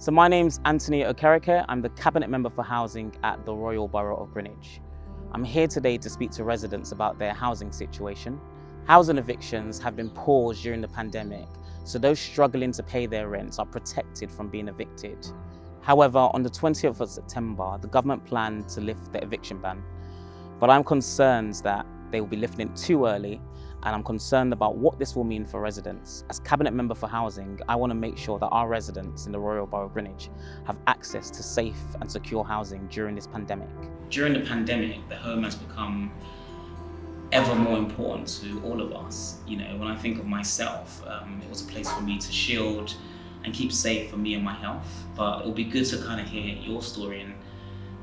So my name's Anthony Okereke. I'm the Cabinet Member for Housing at the Royal Borough of Greenwich. I'm here today to speak to residents about their housing situation. Housing evictions have been paused during the pandemic, so those struggling to pay their rents are protected from being evicted. However, on the 20th of September, the government planned to lift the eviction ban, but I'm concerned that they will be lifting it too early and I'm concerned about what this will mean for residents. As Cabinet Member for Housing, I want to make sure that our residents in the Royal Borough of Greenwich have access to safe and secure housing during this pandemic. During the pandemic, the home has become ever more important to all of us. You know, when I think of myself, um, it was a place for me to shield and keep safe for me and my health. But it'll be good to kind of hear your story and,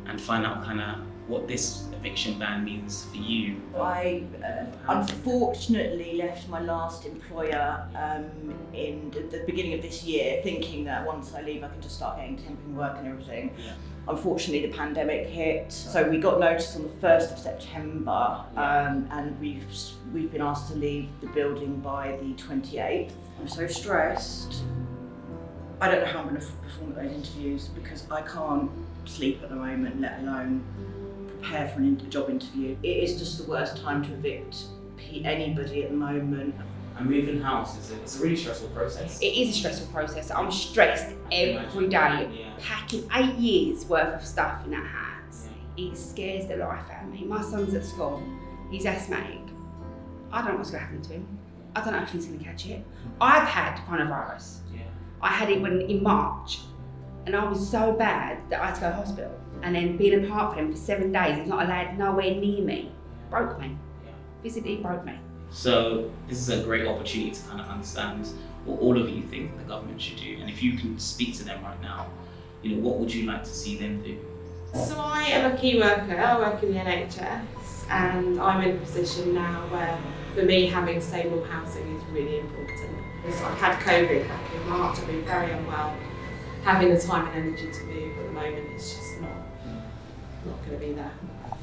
and find out kind of what this eviction ban means for you. I uh, unfortunately left my last employer um, in the beginning of this year thinking that once I leave I can just start getting temping work and everything. Yeah. Unfortunately the pandemic hit so we got notice on the 1st of September um, and we've, we've been asked to leave the building by the 28th. I'm so stressed. I don't know how I'm going to perform at those interviews because I can't sleep at the moment let alone prepare for a job interview. It is just the worst time to evict anybody at the moment. And moving house is it's a really stressful process. It is a stressful process. I'm stressed every day. Yeah. Packing eight years worth of stuff in that house. It scares the life out of me. My son's at school. He's asthmatic. I don't know what's going to happen to him. I don't know if he's going to catch it. I've had coronavirus. Yeah. I had it when in March, and I was so bad that I had to go to hospital. And then being apart from him for seven days, he's not allowed nowhere near me. Broke me. Physically broke me. So this is a great opportunity to kind of understand what all of you think the government should do. And if you can speak to them right now, you know, what would you like to see them do? So I am a key worker, I work in the NHS and I'm in a position now where for me having stable housing is really important. Because I've had COVID back in March, I've been very unwell. Having the time and energy to move at the moment is just not, not going to be there.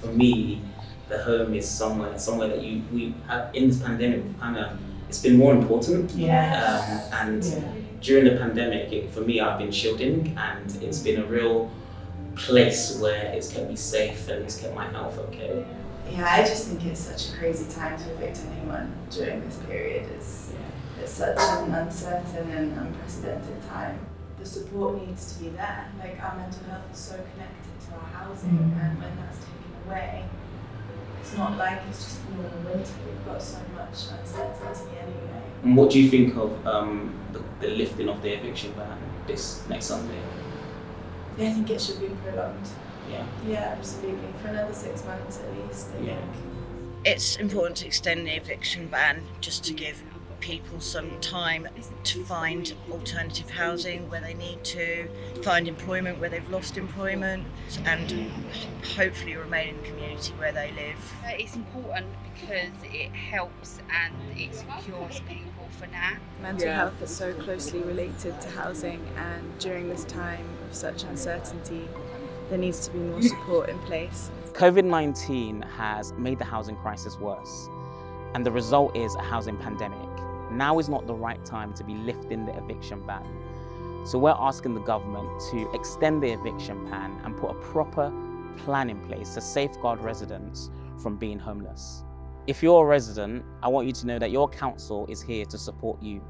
For me, the home is somewhere, somewhere that you we have in this pandemic kind of it's been more important. Yes. Um, and Yeah. during the pandemic, it, for me, I've been shielding, and it's been a real place where it's kept me safe and it's kept my health okay. Yeah, I just think it's such a crazy time to evict anyone during this period. It's, it's such an uncertain and unprecedented time. The support needs to be there. Like our mental health is so connected to our housing and when that's taken away, it's not like it's just normal winter. We've got so much uncertainty anyway. And what do you think of um, the, the lifting of the eviction ban this next Sunday? Yeah, I think it should be prolonged. Yeah. Yeah, absolutely. For another six months at least, I Yeah. think. It's important to extend the eviction ban just to give people some time to find alternative housing where they need to, find employment where they've lost employment, and hopefully remain in the community where they live. Uh, It's important because it helps and it secures people for now. Mental health is so closely related to housing, and during this time of such uncertainty, there needs to be more support in place. COVID 19 has made the housing crisis worse, and the result is a housing pandemic. Now is not the right time to be lifting the eviction ban. So we're asking the government to extend the eviction ban and put a proper plan in place to safeguard residents from being homeless. If you're a resident, I want you to know that your council is here to support you.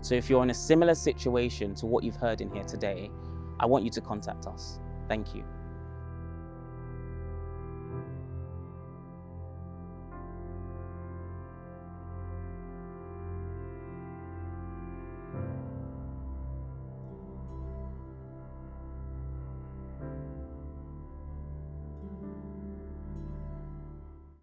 So if you're in a similar situation to what you've heard in here today, I want you to contact us. Thank you.